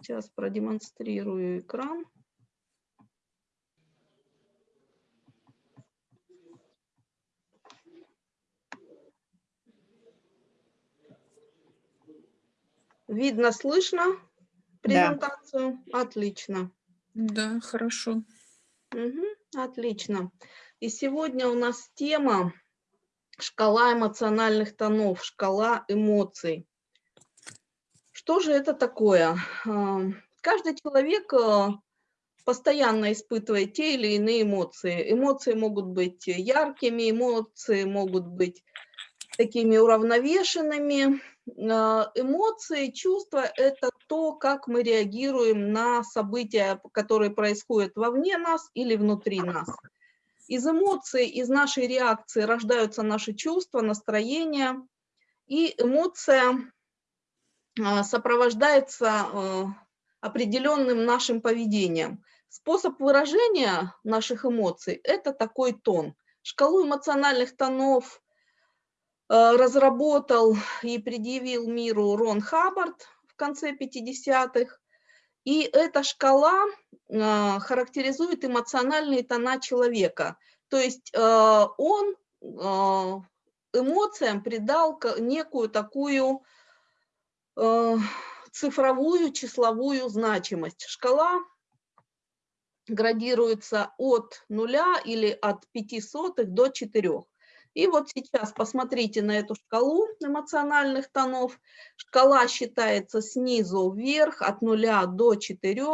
Сейчас продемонстрирую экран. Видно, слышно презентацию? Да. Отлично. Да, хорошо. Угу, отлично. И сегодня у нас тема шкала эмоциональных тонов, шкала эмоций. Что же это такое? А, каждый человек а, постоянно испытывает те или иные эмоции. Эмоции могут быть яркими, эмоции могут быть такими уравновешенными. А, эмоции, чувства – это то, как мы реагируем на события, которые происходят вовне нас или внутри нас. Из эмоций, из нашей реакции рождаются наши чувства, настроения, и эмоция сопровождается а, определенным нашим поведением. Способ выражения наших эмоций – это такой тон. Шкалу эмоциональных тонов а, разработал и предъявил миру Рон Хаббард в конце 50-х. И эта шкала характеризует эмоциональные тона человека. То есть он эмоциям придал некую такую цифровую числовую значимость. Шкала градируется от нуля или от 5 сотых до 4. И вот сейчас посмотрите на эту шкалу эмоциональных тонов. Шкала считается снизу вверх, от нуля до 4.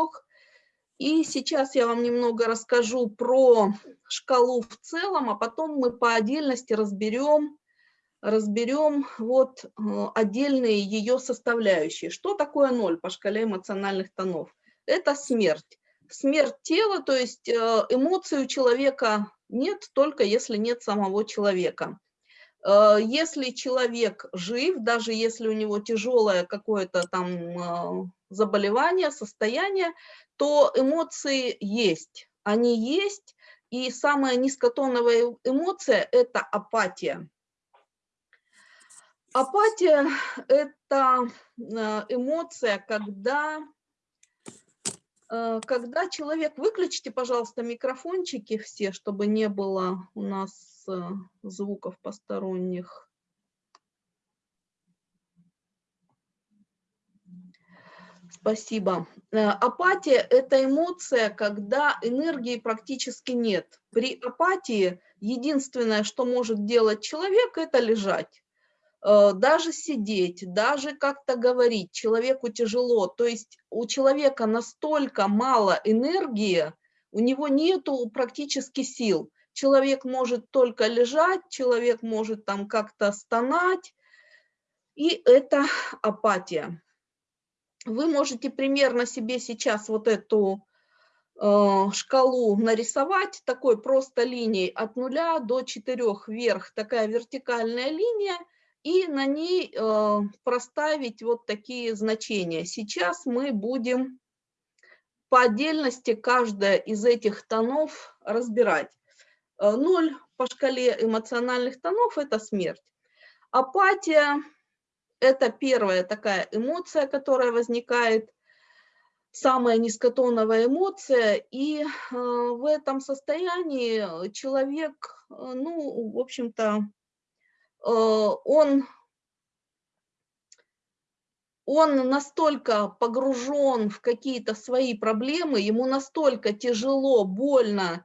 И сейчас я вам немного расскажу про шкалу в целом, а потом мы по отдельности разберем разберем вот э, отдельные ее составляющие. Что такое ноль по шкале эмоциональных тонов? Это смерть. Смерть тела, то есть э, эмоций у человека нет, только если нет самого человека. Э, если человек жив, даже если у него тяжелое какое-то там заболевание, состояние, то эмоции есть. Они есть, и самая низкотоновая эмоция – это апатия. Апатия – это э, эмоция, когда, э, когда человек… Выключите, пожалуйста, микрофончики все, чтобы не было у нас э, звуков посторонних. Спасибо. Апатия – это эмоция, когда энергии практически нет. При апатии единственное, что может делать человек – это лежать. Э, даже сидеть, даже как-то говорить человеку тяжело. То есть у человека настолько мало энергии, у него нету практически сил. Человек может только лежать, человек может там как-то стонать, и это апатия. Вы можете примерно себе сейчас вот эту э, шкалу нарисовать такой просто линией от нуля до 4 вверх, такая вертикальная линия – и на ней э, проставить вот такие значения. Сейчас мы будем по отдельности каждая из этих тонов разбирать. Э, ноль по шкале эмоциональных тонов – это смерть. Апатия – это первая такая эмоция, которая возникает, самая низкотоновая эмоция, и э, в этом состоянии человек, ну, в общем-то, он, он настолько погружен в какие-то свои проблемы, ему настолько тяжело, больно,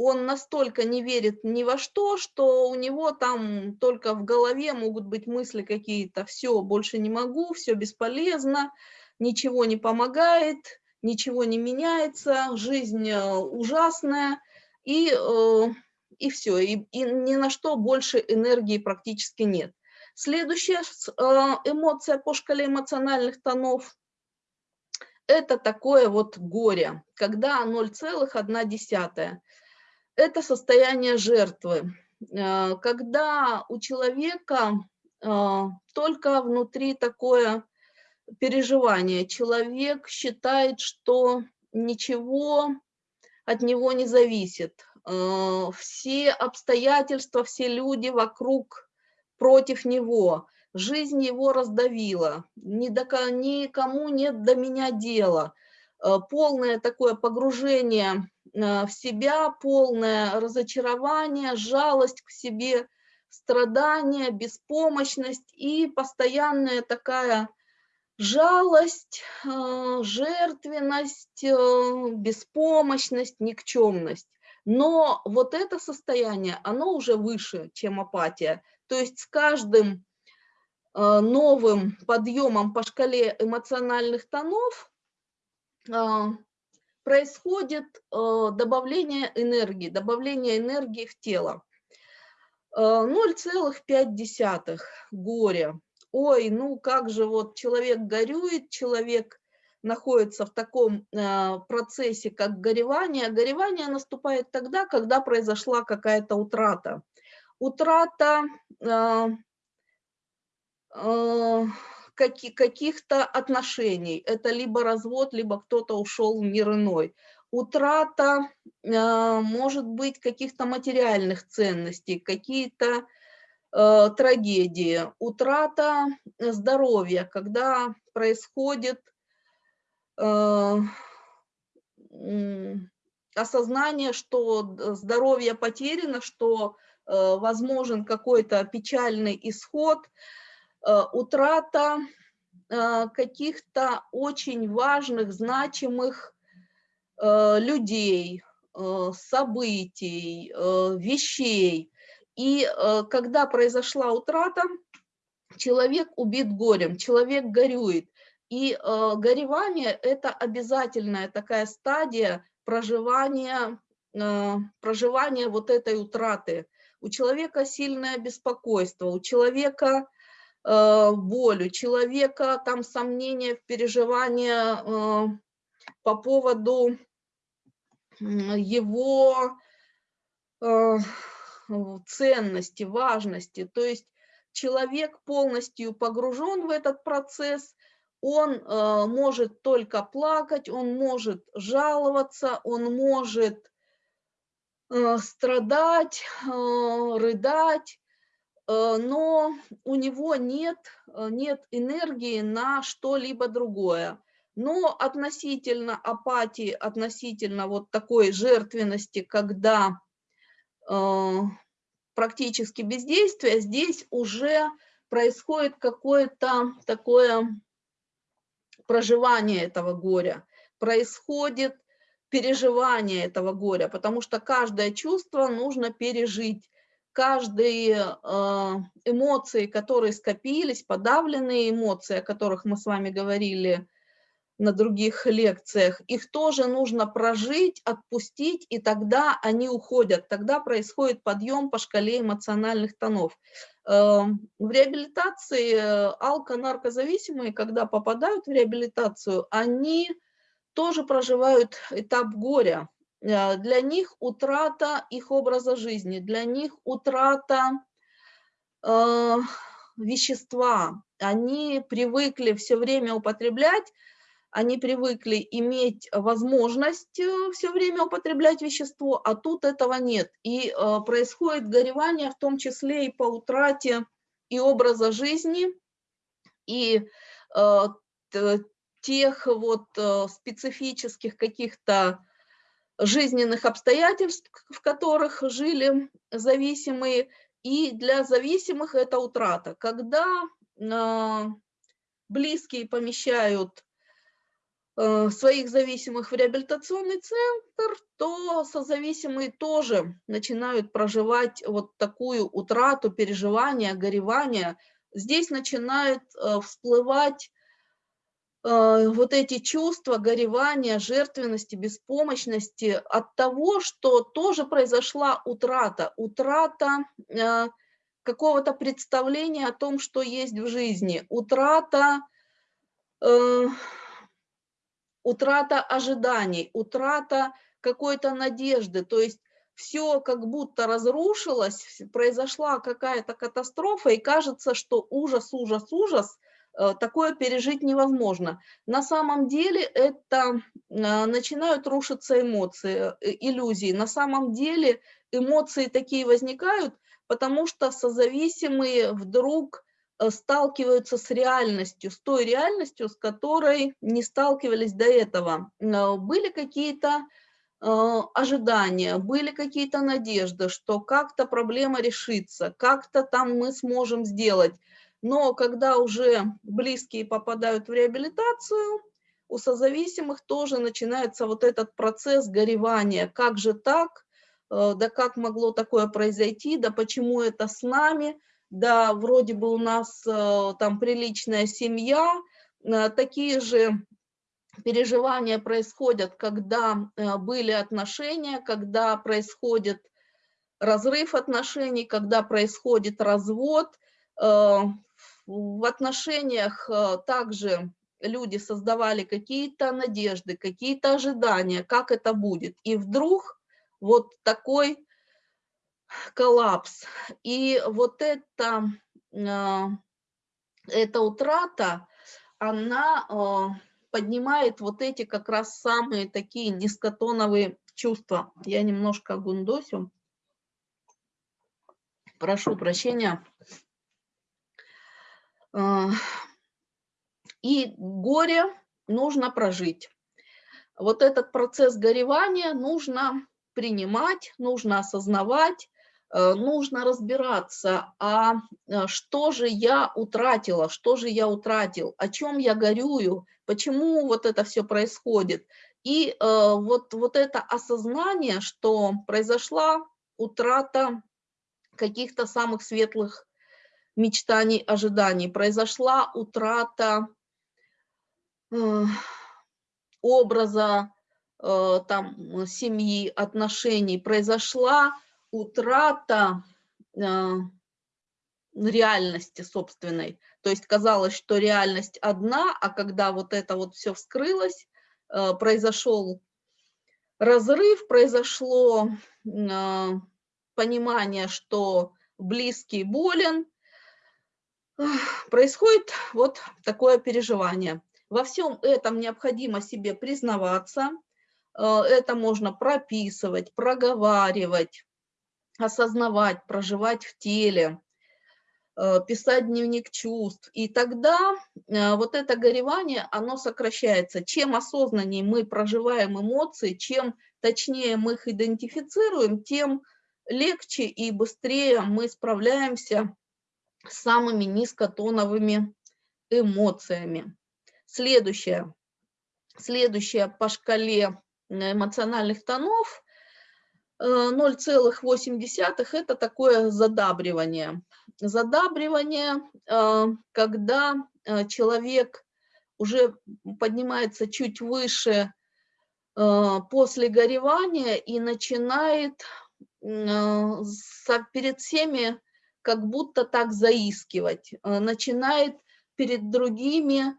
он настолько не верит ни во что, что у него там только в голове могут быть мысли какие-то, все, больше не могу, все бесполезно, ничего не помогает, ничего не меняется, жизнь э, ужасная, и э, и все, и, и ни на что больше энергии практически нет. Следующая а, эмоция по шкале эмоциональных тонов – это такое вот горе, когда 0,1. Это состояние жертвы, а, когда у человека а, только внутри такое переживание. Человек считает, что ничего от него не зависит. Э, все обстоятельства, все люди вокруг против него. жизнь его раздавила, никому нет до меня дела, э, полное такое погружение э, в себя, полное разочарование, жалость к себе, страдание, беспомощность и постоянная такая жалость, жертвенность, беспомощность, никчемность. Но вот это состояние, оно уже выше, чем апатия. То есть с каждым э, новым подъемом по шкале эмоциональных тонов э, происходит э, добавление энергии, добавление энергии в тело. 0,5 горе. Ой, ну как же вот человек горюет, человек находится в таком э, процессе, как горевание. Горевание наступает тогда, когда произошла какая-то утрата. Утрата э, э, каких-то отношений. Это либо развод, либо кто-то ушел в мир иной. Утрата, может быть, каких-то материальных ценностей, какие-то трагедии. Утрата здоровья, когда происходит осознание, что здоровье потеряно, что э, возможен какой-то печальный исход, э, утрата каких-то очень важных, значимых людей, событий, вещей. И когда произошла утрата, человек убит горем, человек горюет. И э, горевание – это обязательная такая стадия проживания, э, проживания вот этой утраты. У человека сильное беспокойство, у человека э, боль, у человека там сомнения в переживания э, по поводу его э, ценности, важности. То есть человек полностью погружен в этот процесс – он э, может только плакать, он может жаловаться, он может э, страдать, э, рыдать, э, но у него нет, э, нет энергии на что-либо другое. Но относительно апатии, относительно вот такой жертвенности, когда э, практически бездействие, здесь уже происходит какое-то такое проживание этого горя, происходит переживание этого горя, потому что каждое чувство нужно пережить, каждые э, эмоции, которые скопились, подавленные эмоции, о которых мы с вами говорили на других лекциях, их тоже нужно прожить, отпустить, и тогда они уходят, тогда происходит подъем по шкале эмоциональных тонов. Эм, в реабилитации э, алко-наркозависимые, когда попадают в реабилитацию, они тоже проживают этап горя. Э, для них утрата их образа жизни, для них утрата э, вещества. Они привыкли все время употреблять они привыкли иметь возможность э, все время употреблять вещество, а тут этого нет. И э, происходит горевание, в том числе и по утрате и образа жизни, и э, тех вот специфических каких-то жизненных обстоятельств, в которых жили зависимые, и для зависимых это утрата. Когда близкие помещают своих зависимых в реабилитационный центр, то созависимые тоже начинают проживать вот такую утрату, переживания, горевания. Здесь начинают э, всплывать э, вот эти чувства горевания, жертвенности, беспомощности от того, что тоже произошла утрата. Утрата какого-то представления о том, что есть в жизни. Утрата утрата ожиданий, утрата какой-то надежды, то есть все как будто разрушилось, произошла какая-то катастрофа, и кажется, что ужас, ужас, ужас, э, такое пережить невозможно. На самом деле это э, начинают рушиться эмоции, э, иллюзии. На самом деле эмоции такие возникают, потому что созависимые вдруг сталкиваются с реальностью, с той реальностью, с которой не сталкивались до этого. Были какие-то ожидания, были какие-то надежды, что как-то проблема решится, как-то там мы сможем сделать. Но когда уже близкие попадают в реабилитацию, у созависимых тоже начинается вот этот процесс горевания. Как же так? Э, да как могло такое произойти? Да почему это с нами? Да вроде бы у нас э, там приличная семья. Э, такие же переживания происходят, когда были отношения, когда происходит разрыв отношений, когда происходит развод. В отношениях также люди создавали какие-то надежды, какие-то ожидания, как это будет. И вдруг вот такой коллапс. И вот это, а, эта утрата, она а, поднимает вот эти как раз самые такие низкотоновые чувства. Я немножко гундосю. Прошу прощения. А, и горе нужно прожить. Вот этот процесс горевания нужно принимать, нужно осознавать, нужно разбираться, а э, что же я утратила, что же я утратил, о чем я горюю, почему вот это все происходит. И э, вот, вот это осознание, что произошла утрата каких-то самых светлых мечтаний, ожиданий, произошла утрата образа э, там, семьи, отношений, произошла утрата э, реальности собственной. То есть казалось, что реальность одна, а когда вот это вот все вскрылось, э, произошел разрыв, произошло понимание, что близкий болен, происходит вот такое переживание. Во всем этом необходимо себе признаваться, э, это можно прописывать, проговаривать, осознавать, проживать в теле, э, писать дневник чувств. И тогда э, вот это горевание, оно сокращается. Чем осознаннее мы проживаем эмоции, чем точнее мы их идентифицируем, тем легче и быстрее мы справляемся с самыми низкотоновыми эмоциями. Следующее. Следующее по шкале эмоциональных тонов 0,8 э, это такое задабривание. Задабривание, э, когда э, человек уже поднимается чуть выше после горевания и начинает перед всеми как будто так заискивать, начинает перед другими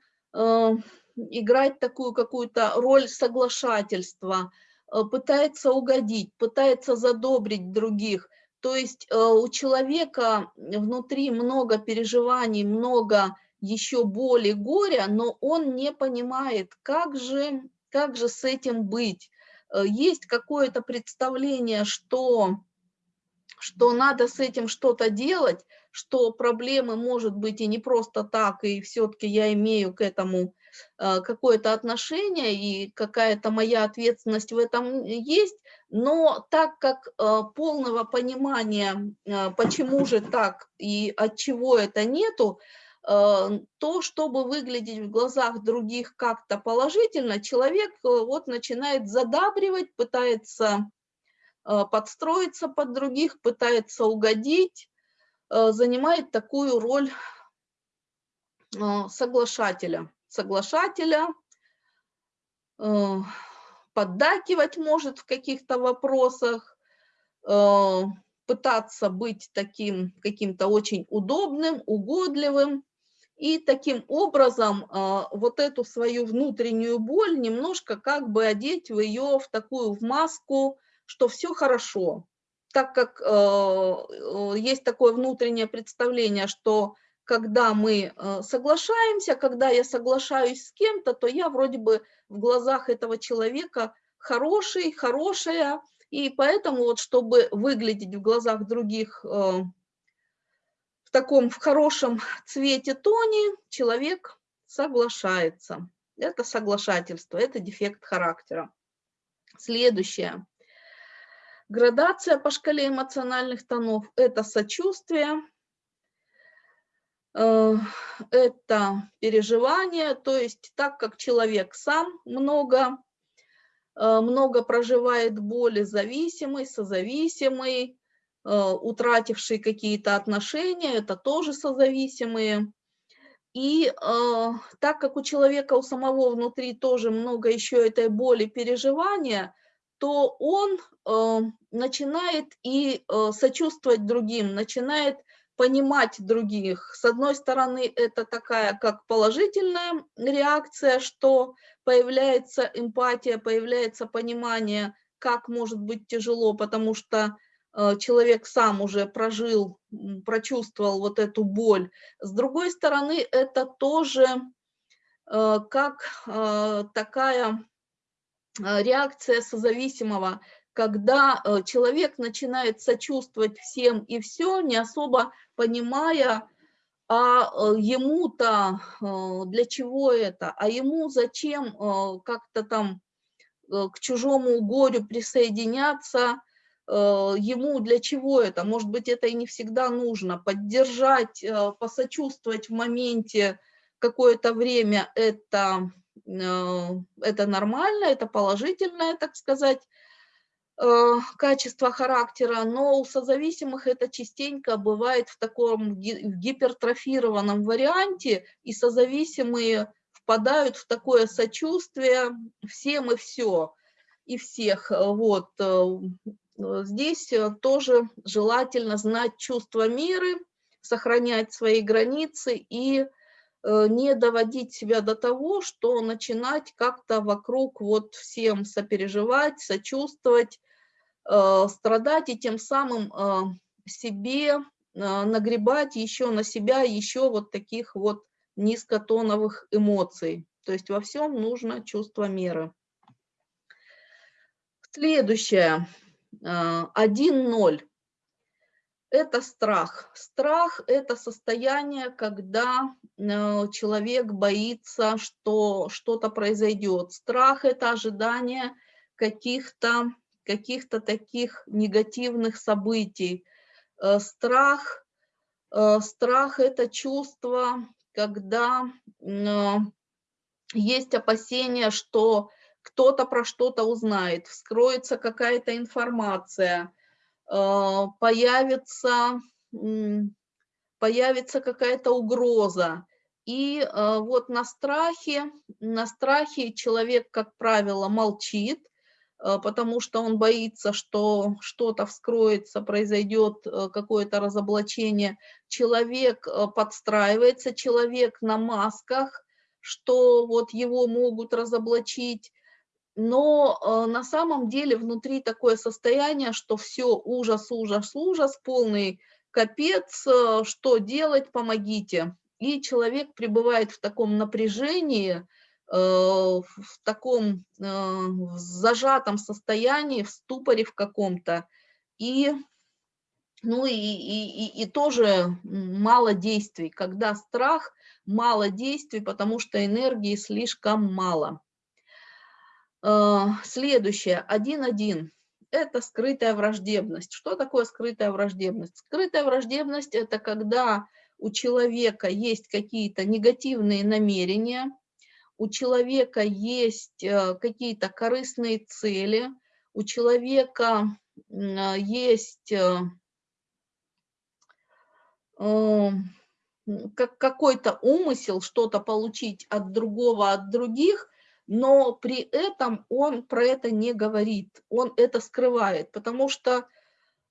играть такую какую-то роль соглашательства, пытается угодить, пытается задобрить других. То есть э, у человека внутри много переживаний, много еще боли, горя, но он не понимает, как же, как же с этим быть. Есть какое-то представление, что, что надо с этим что-то делать, что проблемы может быть и не просто так, и все-таки я имею к этому э, какое-то отношение, и какая-то моя ответственность в этом есть, но так как э, полного понимания, э, почему же так и от чего это нету, то, чтобы выглядеть в глазах других как-то положительно, человек вот начинает задабривать, пытается подстроиться под других, пытается угодить, Э, занимает такую роль э, соглашателя. Соглашателя, э, поддакивать может в каких-то вопросах, пытаться быть таким каким-то очень удобным, угодливым, и таким образом вот эту свою внутреннюю боль немножко как бы одеть в ее в такую в маску, что все хорошо, так как э, есть такое внутреннее представление, что когда мы э, соглашаемся, когда я соглашаюсь с кем-то, то я вроде бы в глазах этого человека хороший, хорошая, и поэтому вот чтобы выглядеть в глазах других э, в таком в хорошем цвете тоне человек соглашается. Это соглашательство, это дефект характера. Следующее. Градация по шкале эмоциональных тонов – это сочувствие, э, это переживание, то есть так как человек сам много, э, много проживает боли, зависимый, созависимый, Э, утратившие какие-то отношения, это тоже созависимые. И так как у человека у самого внутри тоже много еще этой боли, переживания, то он э, начинает и э, сочувствовать другим, начинает понимать других. С одной стороны, это такая как положительная реакция, что появляется эмпатия, появляется понимание, как может быть тяжело, потому что Э, человек сам уже прожил, прочувствовал вот эту боль. С другой стороны, это тоже э, как э, такая реакция созависимого, когда человек начинает сочувствовать всем и все, не особо понимая, а ему-то для чего это, а ему зачем как-то там к чужому горю присоединяться, Э, ему для чего это? Может быть, это и не всегда нужно. Поддержать, э, посочувствовать в моменте какое-то время это, э, это нормально, это положительное, так сказать, качество характера, но у созависимых это частенько бывает в таком гипертрофированном варианте, и созависимые впадают в такое сочувствие всем и все, и всех. Вот. Э, здесь э, тоже желательно знать чувство меры, сохранять свои границы и э, не доводить себя до того, что начинать как-то вокруг вот всем сопереживать, сочувствовать, страдать и тем самым себе нагребать еще на себя еще вот таких вот низкотоновых эмоций. То есть во всем нужно чувство меры. Следующее. 1-0. Это страх. Страх – это состояние, когда э, человек боится, что что-то произойдет. Страх – это ожидание каких-то каких, -то, таких негативных событий. Э, страх, э, страх – это чувство, когда есть опасение, что кто-то про что-то узнает, вскроется какая-то информация, появится, появится какая-то угроза. И э, вот на страхе, на страхе человек, как правило, молчит, э, потому что он боится, что что-то вскроется, произойдет какое-то разоблачение. Человек подстраивается, человек на масках, что вот его могут разоблачить, но э, на самом деле внутри такое состояние, что все, ужас, ужас, ужас, полный капец, э, что делать, помогите. И человек пребывает в таком напряжении, э, в таком в зажатом состоянии, в ступоре в каком-то. И, ну и, и, и, и тоже мало действий. Когда страх, мало действий, потому что энергии слишком мало. А, следующее, 1.1. Это скрытая враждебность. Что такое скрытая враждебность? Скрытая враждебность – это когда у человека есть какие-то негативные намерения, у человека есть э, какие-то корыстные цели, у человека есть э, э, какой-то умысел что-то получить от другого, от других, но при этом он про это не говорит, он это скрывает, потому что,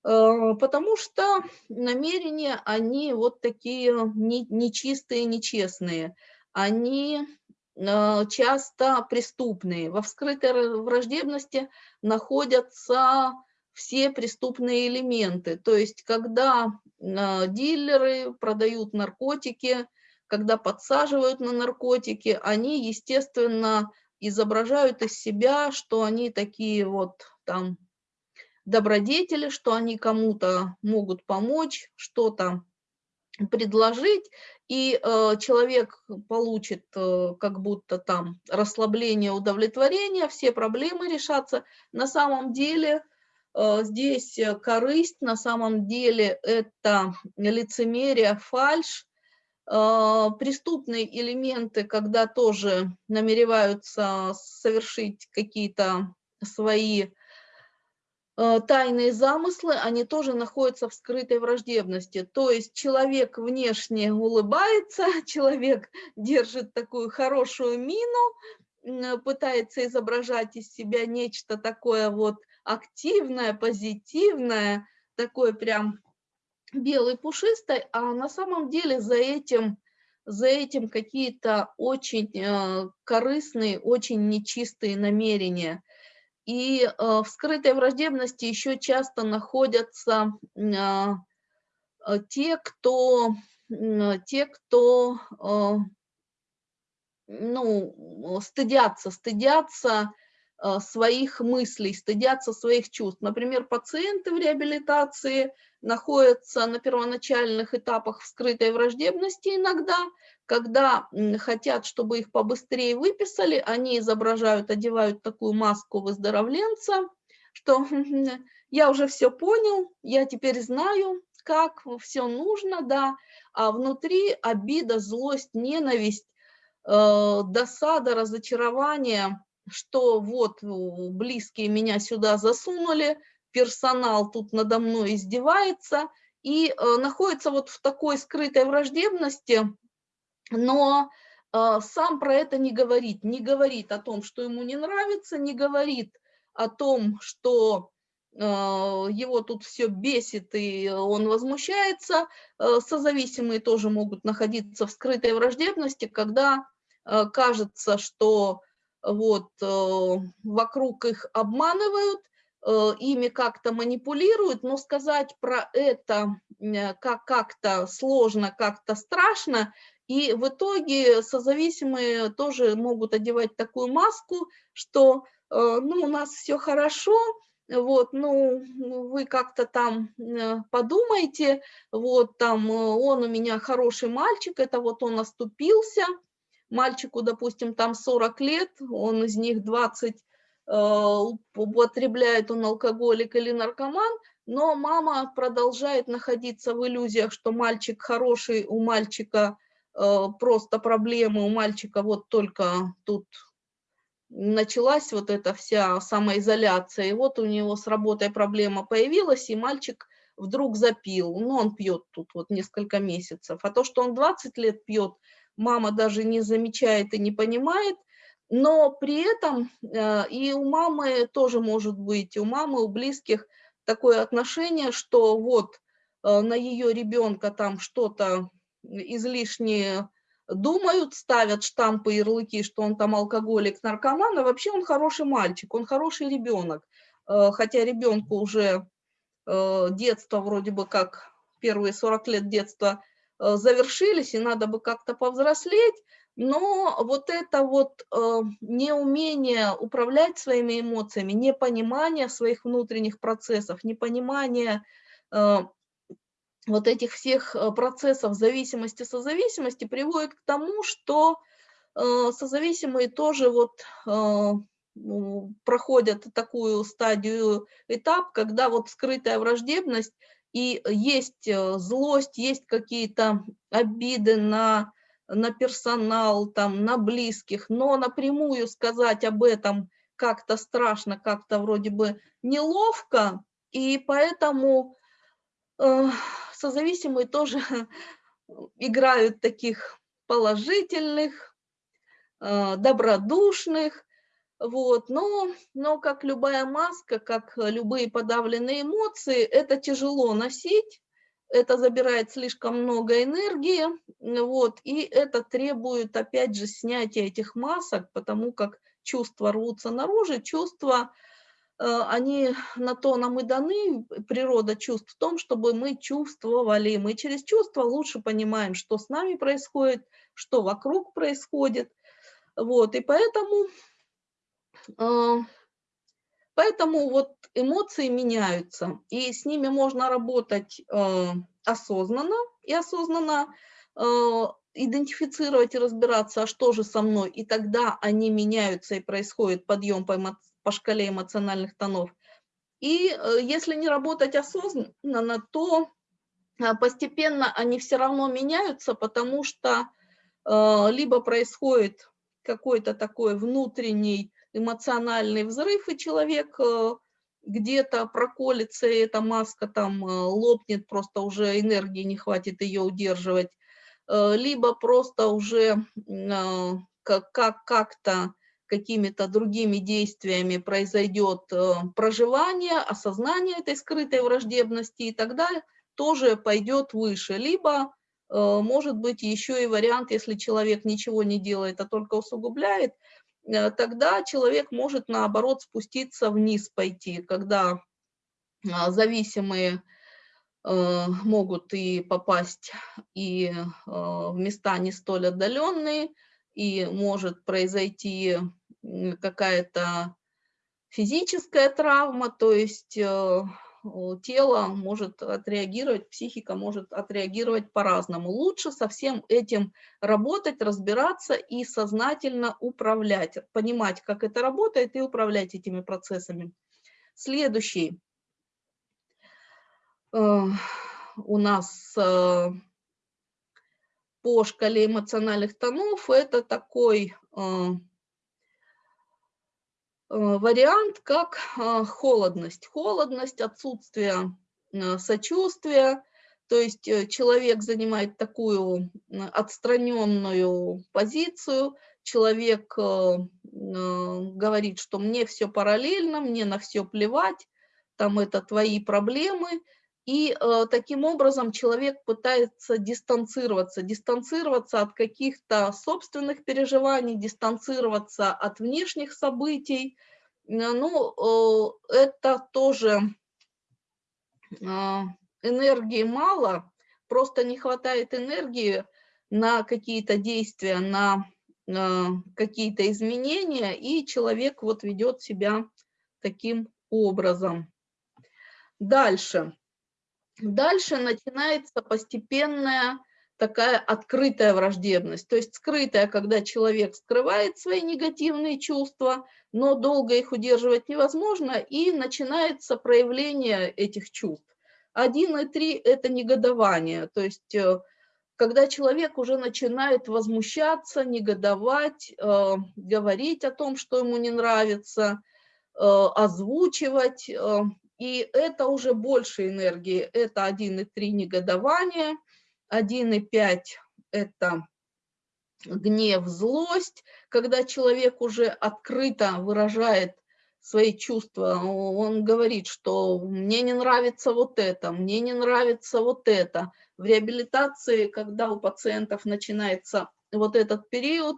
э, потому что намерения, они вот такие нечистые, нечестные, они э, часто преступные. Во вскрытой враждебности находятся все преступные элементы. То есть, когда э, дилеры продают наркотики, когда подсаживают на наркотики, они, естественно, изображают из себя, что они такие вот там добродетели, что они кому-то могут помочь, что-то предложить, и э, человек получит э, как будто там расслабление, удовлетворение, все проблемы решатся. На самом деле э, здесь корысть, на самом деле это лицемерие, фальш, э, преступные элементы, когда тоже намереваются совершить какие-то свои Э, тайные замыслы, они тоже находятся в скрытой враждебности. То есть человек внешне улыбается, человек держит такую хорошую мину, пытается изображать из себя нечто такое вот активное, позитивное, такое прям белый пушистый, а на самом деле за этим, за этим какие-то очень э, корыстные, очень нечистые намерения – и э, в скрытой враждебности еще часто находятся э, те, кто, те, кто э, ну, стыдятся, стыдятся своих мыслей, стыдятся своих чувств. Например, пациенты в реабилитации находятся на первоначальных этапах скрытой враждебности иногда, когда хотят, чтобы их побыстрее выписали, они изображают, одевают такую маску выздоровленца, что я уже все понял, я теперь знаю, как все нужно, да, а внутри обида, злость, ненависть, э, досада, разочарование, что вот близкие меня сюда засунули, персонал тут надо мной издевается, и э, находится вот в такой скрытой враждебности, но э, сам про это не говорит, не говорит о том, что ему не нравится, не говорит о том, что э, его тут все бесит и он возмущается. Созависимые тоже могут находиться в скрытой враждебности, когда кажется, что вот э, вокруг их обманывают, э, ими как-то манипулируют, но сказать про это э, как как-то сложно, как-то страшно, и в итоге созависимые тоже могут одевать такую маску, что ну, у нас все хорошо, вот, ну, вы как-то там подумайте, вот, там, он у меня хороший мальчик, это вот он оступился, мальчику, допустим, там 40 лет, он из них 20 употребляет он алкоголик или наркоман, но мама продолжает находиться в иллюзиях, что мальчик хороший, у мальчика Э, просто проблемы у мальчика вот только тут началась вот эта вся самоизоляция, и вот у него с работой проблема появилась, и мальчик вдруг запил, ну, он пьет тут вот несколько месяцев, а то, что он 20 лет пьет, мама даже не замечает и не понимает, но при этом э, и у мамы тоже может быть, у мамы, у близких такое отношение, что вот э, на ее ребенка там что-то излишне думают, ставят штампы, ярлыки, что он там алкоголик, наркоман, а вообще он хороший мальчик, он хороший ребенок. Э, хотя ребенку уже детство вроде бы как первые 40 лет детства завершились, и надо бы как-то повзрослеть, но вот это вот неумение управлять своими эмоциями, непонимание своих внутренних процессов, непонимание вот этих всех э, процессов зависимости, созависимости приводит к тому, что э, созависимые тоже вот э, проходят такую стадию, этап, когда вот скрытая враждебность и есть злость, есть какие-то обиды на, на персонал, там, на близких, но напрямую сказать об этом как-то страшно, как-то вроде бы неловко, и поэтому созависимые тоже играют таких положительных, э, добродушных, вот, но, но как любая маска, как любые подавленные эмоции, это тяжело носить, это забирает слишком много энергии, вот, и это требует, опять же, снятия этих масок, потому как чувства рвутся наружу, чувства Э, они на то нам и даны, природа чувств, в том, чтобы мы чувствовали. Мы через чувства лучше понимаем, что с нами происходит, что вокруг происходит. Вот, и поэтому, э, поэтому вот эмоции меняются, и с ними можно работать э, осознанно, и осознанно э, идентифицировать и разбираться, а что же со мной, и тогда они меняются и происходит подъем по, эмо, по шкале эмоциональных тонов. И э, если не работать осознанно, то постепенно они все равно меняются, потому что либо происходит какой-то такой внутренний эмоциональный взрыв, и человек где-то проколется, и эта маска там лопнет, просто уже энергии не хватит ее удерживать, либо просто уже как-то какими-то другими действиями произойдет э, проживание, осознание этой скрытой враждебности, и тогда тоже пойдет выше. Либо, э, может быть, еще и вариант, если человек ничего не делает, а только усугубляет, э, тогда человек может, наоборот, спуститься вниз пойти, когда зависимые могут и попасть и в места не столь отдаленные, и может произойти какая-то физическая травма, то есть э, тело может отреагировать, психика может отреагировать по-разному. Лучше со всем этим работать, разбираться и сознательно управлять, понимать, как это работает и управлять этими процессами. Следующий э, у нас э, по шкале эмоциональных тонов это такой Э, вариант как а, холодность. Холодность, отсутствие э, сочувствия, то есть э, человек занимает такую отстраненную позицию, человек говорит, что мне все параллельно, мне на все плевать, там это твои проблемы, и э, таким образом человек пытается дистанцироваться, дистанцироваться от каких-то собственных переживаний, дистанцироваться от внешних событий. Ну, э, это тоже э, энергии мало, просто не хватает энергии на какие-то действия, на э, какие-то изменения, и человек вот ведет себя таким образом. Дальше. Дальше начинается постепенная такая открытая враждебность, то есть скрытая, когда человек скрывает свои негативные чувства, но долго их удерживать невозможно, и начинается проявление этих чувств. Один и три – это негодование, то есть э, когда человек уже начинает возмущаться, негодовать, э, говорить о том, что ему не нравится, э, озвучивать, и это уже больше энергии, это 1,3 негодование, 1,5 это гнев, злость, когда человек уже открыто выражает свои чувства, он говорит, что мне не нравится вот это, мне не нравится вот это. В реабилитации, когда у пациентов начинается вот этот период,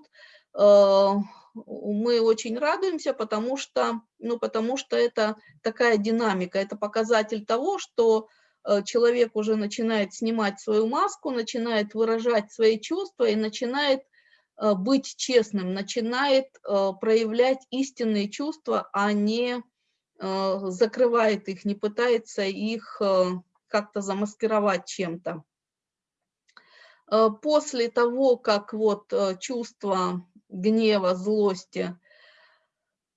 э, мы очень радуемся, потому что, ну, потому что это такая динамика, это показатель того, что э, человек уже начинает снимать свою маску, начинает выражать свои чувства и начинает э, быть честным, начинает э, проявлять истинные чувства, а не закрывает их, не пытается их как-то замаскировать чем-то. После того, как вот чувства гнева, злости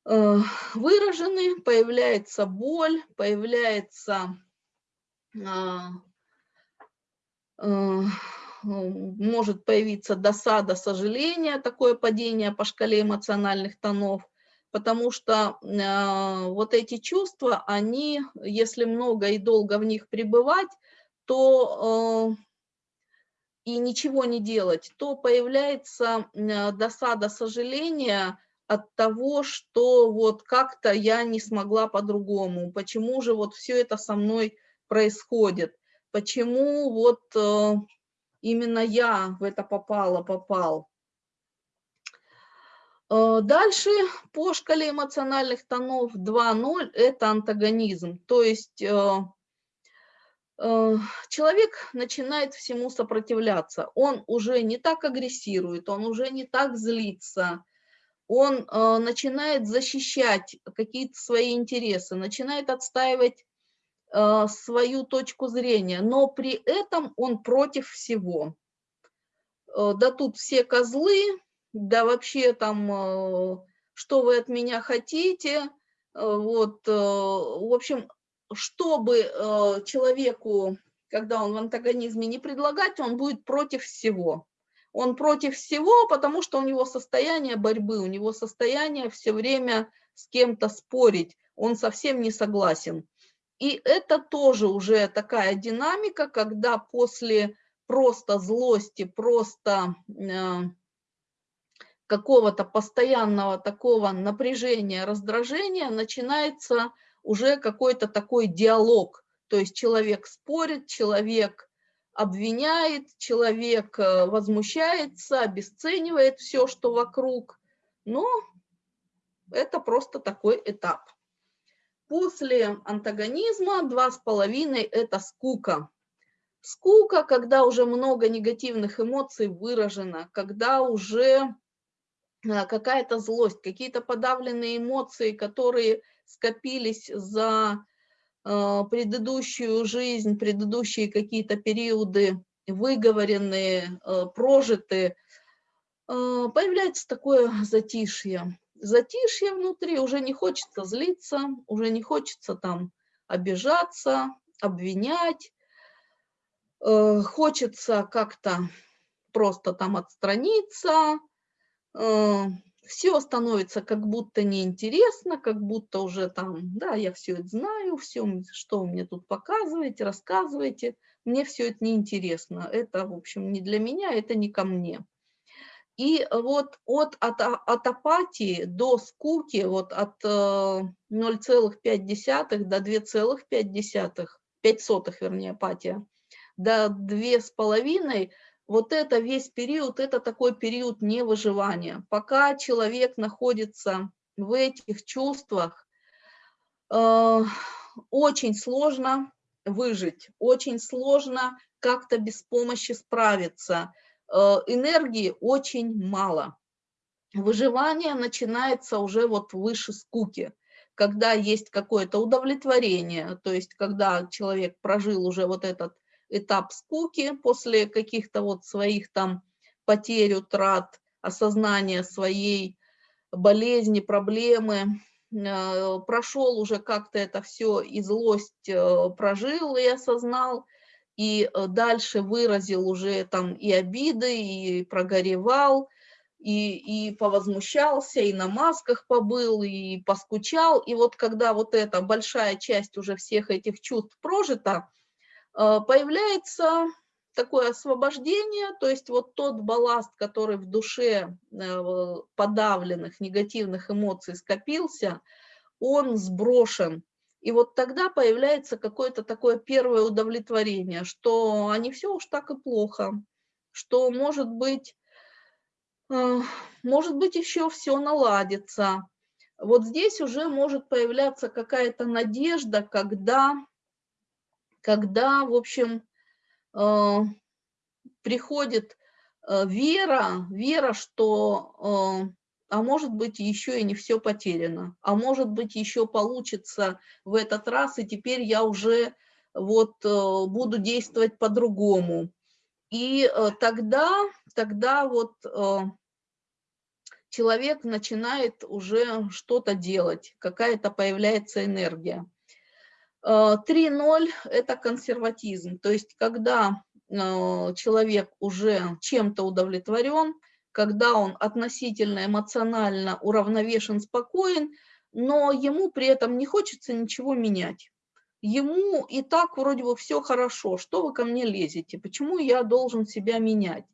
э, выражены, появляется боль, появляется, а, э, может появиться досада, сожаление, такое падение по шкале эмоциональных тонов, потому что э, вот эти чувства, они, если много и долго в них пребывать, то и ничего не делать, то появляется э, досада, сожаление от того, что вот как-то я не смогла по-другому, почему же вот все это со мной происходит, почему вот э, именно я в это попала, попал. Э, дальше по шкале эмоциональных тонов 2.0 это антагонизм, то есть человек начинает всему сопротивляться. Он уже не так агрессирует, он уже не так злится, он э, начинает защищать какие-то свои интересы, начинает отстаивать э, свою точку зрения, но при этом он против всего. Э, да тут все козлы, да вообще там, э, что вы от меня хотите, вот, в общем, чтобы человеку, когда он в антагонизме не предлагать, он будет против всего. Он против всего, потому что у него состояние борьбы, у него состояние все время с кем-то спорить, он совсем не согласен. И это тоже уже такая динамика, когда после просто злости, просто э, какого-то постоянного такого напряжения, раздражения начинается уже какой-то такой диалог. То есть человек спорит, человек обвиняет, человек э, возмущается, обесценивает все, что вокруг. Но это просто такой этап. После антагонизма два с половиной это скука. Скука, когда уже много негативных эмоций выражено, когда уже какая-то злость, какие-то подавленные эмоции, которые скопились за э, предыдущую жизнь, предыдущие какие-то периоды, выговоренные, э, прожитые, появляется такое затишье. Затишье внутри, уже не хочется злиться, уже не хочется там обижаться, обвинять, хочется как-то просто там отстраниться, все становится как будто неинтересно, как будто уже там, да, я все это знаю, все, что вы мне тут показываете, рассказываете, мне все это неинтересно, это, в общем, не для меня, это не ко мне. И вот от, от, от апатии до скуки, вот от 0,5 э, до 2,5, 5 сотых, вернее, апатия, до 2,5, вот это весь период, это такой период невыживания. Пока человек находится в этих чувствах, э, очень сложно выжить, очень сложно как-то без помощи справиться. Э, энергии очень мало. Выживание начинается уже вот выше скуки, когда есть какое-то удовлетворение, то есть когда человек прожил уже вот этот этап скуки после каких-то вот своих там потерь, утрат, осознания своей болезни, проблемы, э, прошел уже как-то это все и злость э, прожил и осознал, и э, дальше выразил уже там и обиды, и прогоревал, и, и повозмущался, и на масках побыл, и поскучал. И вот когда вот эта большая часть уже всех этих чувств прожита, появляется такое освобождение, то есть вот тот балласт, который в душе э, подавленных негативных эмоций скопился, он сброшен и вот тогда появляется какое-то такое первое удовлетворение, что а не все уж так и плохо, что может быть, э, может быть еще все наладится. Вот здесь уже может появляться какая-то надежда, когда, когда в общем, э, приходит э, вера, вера, что а может быть еще и не все потеряно, а может быть еще получится в этот раз, и теперь я уже вот э, буду действовать по-другому. И э, тогда, тогда вот э, человек начинает уже что-то делать, какая-то появляется энергия. 3.0 – это консерватизм, то есть когда человек уже чем-то удовлетворен, когда он относительно эмоционально уравновешен, спокоен, но ему при этом не хочется ничего менять. Ему и так вроде бы все хорошо, что вы ко мне лезете, почему я должен себя менять?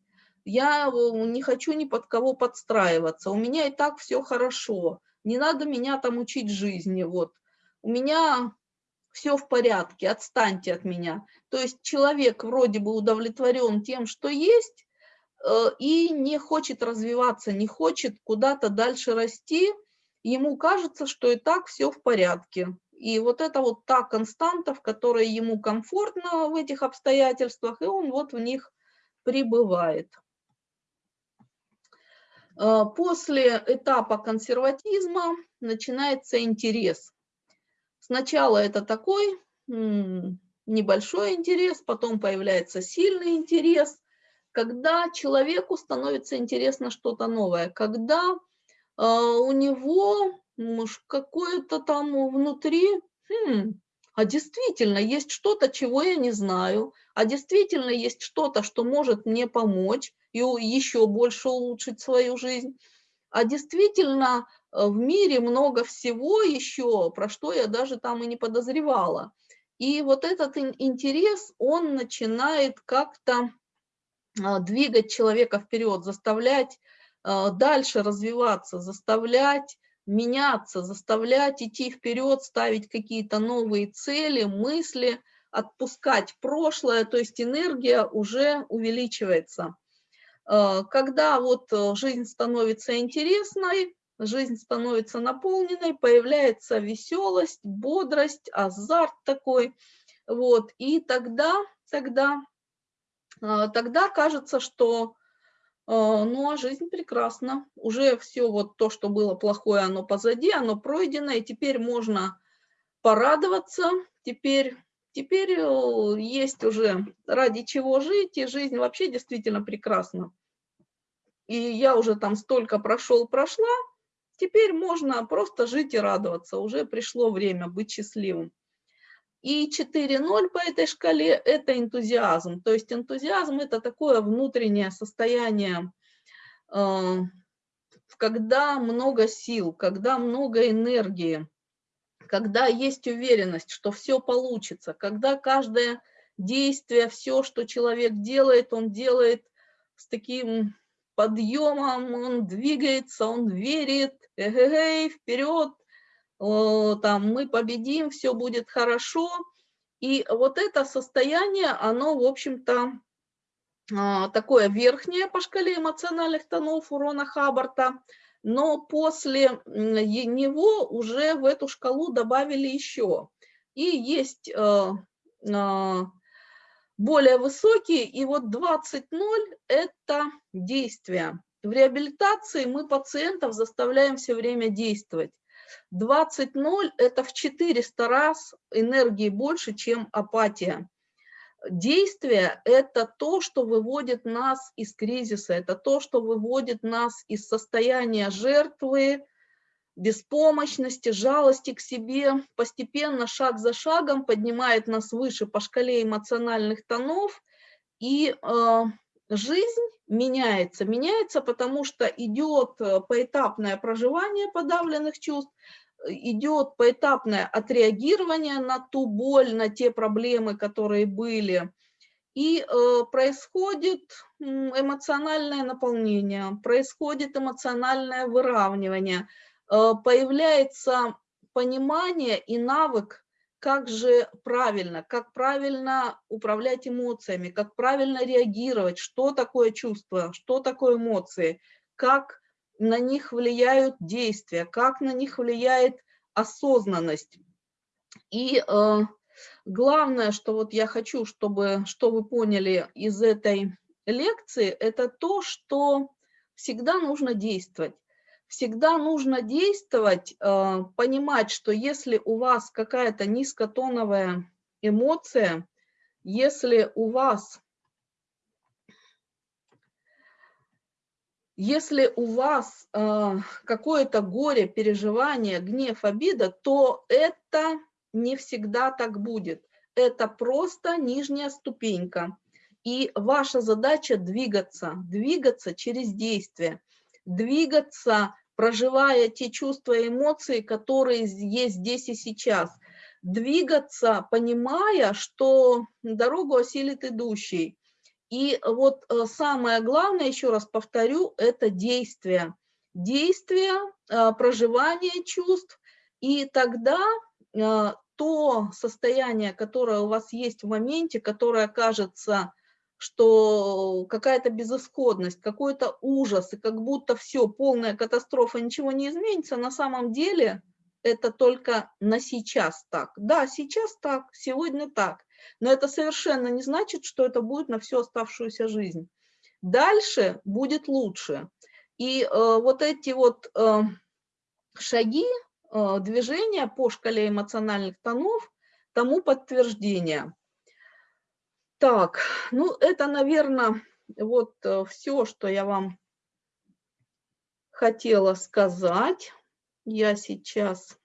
Я э, не хочу ни под кого подстраиваться, у меня и так все хорошо, не надо меня там учить жизни, вот. У меня все в порядке, отстаньте от меня. То есть человек вроде бы удовлетворен тем, что есть, Э, и не хочет развиваться, не хочет куда-то дальше расти, ему кажется, что и так все в порядке. И вот это вот та константа, в которой ему комфортно в этих обстоятельствах, и он вот в них пребывает. Э, после этапа консерватизма начинается интерес. Сначала это такой небольшой интерес, потом появляется сильный интерес, когда человеку становится интересно что-то новое, когда э, у него какое-то там внутри, хм, а действительно есть что-то, чего я не знаю, а действительно есть что-то, что может мне помочь и еще больше улучшить свою жизнь, а действительно в мире много всего еще, про что я даже там и не подозревала. И вот этот интерес, он начинает как-то а, двигать человека вперед, заставлять а, дальше развиваться, заставлять меняться, заставлять идти вперед, ставить какие-то новые цели, мысли, отпускать прошлое, то есть энергия уже увеличивается. А, когда вот э, жизнь становится интересной, жизнь становится наполненной, появляется веселость, бодрость, азарт такой. Вот, и тогда, тогда, а, тогда кажется, что а, ну, а жизнь прекрасна. Уже все вот то, что было плохое, оно позади, оно пройдено, и теперь можно порадоваться, теперь, теперь э, есть уже ради чего жить, и жизнь вообще действительно прекрасна. И я уже там столько прошел, прошла, Теперь можно просто жить и радоваться, уже пришло время быть счастливым. И 4.0 по этой шкале – это энтузиазм. То есть энтузиазм – это такое внутреннее состояние, э, когда много сил, когда много энергии, когда есть уверенность, что все получится, когда каждое действие, все, что человек делает, он делает с таким подъемом, он двигается, он верит, эгегей, вперед, там, мы победим, все будет хорошо. И вот это состояние, оно, в общем-то, а, такое верхнее по шкале эмоциональных тонов урона Хаббарта, но после него уже в эту шкалу добавили еще. И есть э, а, более высокие, и вот 20.0 – это действие. В реабилитации мы пациентов заставляем все время действовать. 20.0 – это в 400 раз энергии больше, чем апатия. Действие – это то, что выводит нас из кризиса, это то, что выводит нас из состояния жертвы, беспомощности, жалости к себе, постепенно, шаг за шагом поднимает нас выше по шкале эмоциональных тонов, и э, жизнь меняется. Меняется, потому что идет э, поэтапное проживание подавленных чувств, идет поэтапное отреагирование на ту боль, на те проблемы, которые были, и э, происходит эмоциональное наполнение, происходит эмоциональное выравнивание, появляется понимание и навык как же правильно, как правильно управлять эмоциями, как правильно реагировать, что такое чувство, что такое эмоции, как на них влияют действия, как на них влияет осознанность. И э, главное, что вот я хочу, чтобы что вы поняли из этой лекции, это то, что всегда нужно действовать всегда нужно действовать, э, понимать, что если у вас какая-то низкотоновая эмоция, если у вас если у вас э, какое-то горе, переживание, гнев, обида, то это не всегда так будет. Это просто нижняя ступенька. И ваша задача двигаться, двигаться через действие двигаться, проживая те чувства и эмоции, которые есть здесь и сейчас. Двигаться, понимая, что дорогу осилит идущий. И вот э, самое главное, еще раз повторю, это действие. Действие, э, проживание чувств, и тогда э, то состояние, которое у вас есть в моменте, которое кажется что какая-то безысходность, какой-то ужас, и как будто все, полная катастрофа, ничего не изменится, на самом деле это только на сейчас так. Да, сейчас так, сегодня так, но это совершенно не значит, что это будет на всю оставшуюся жизнь. Дальше будет лучше. И э, вот эти вот э, шаги, э, движения по шкале эмоциональных тонов, тому подтверждение. Так, ну это, наверное, вот все, что я вам хотела сказать. Я сейчас